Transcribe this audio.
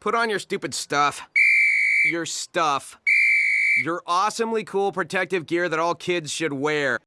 Put on your stupid stuff. Your stuff. Your awesomely cool protective gear that all kids should wear.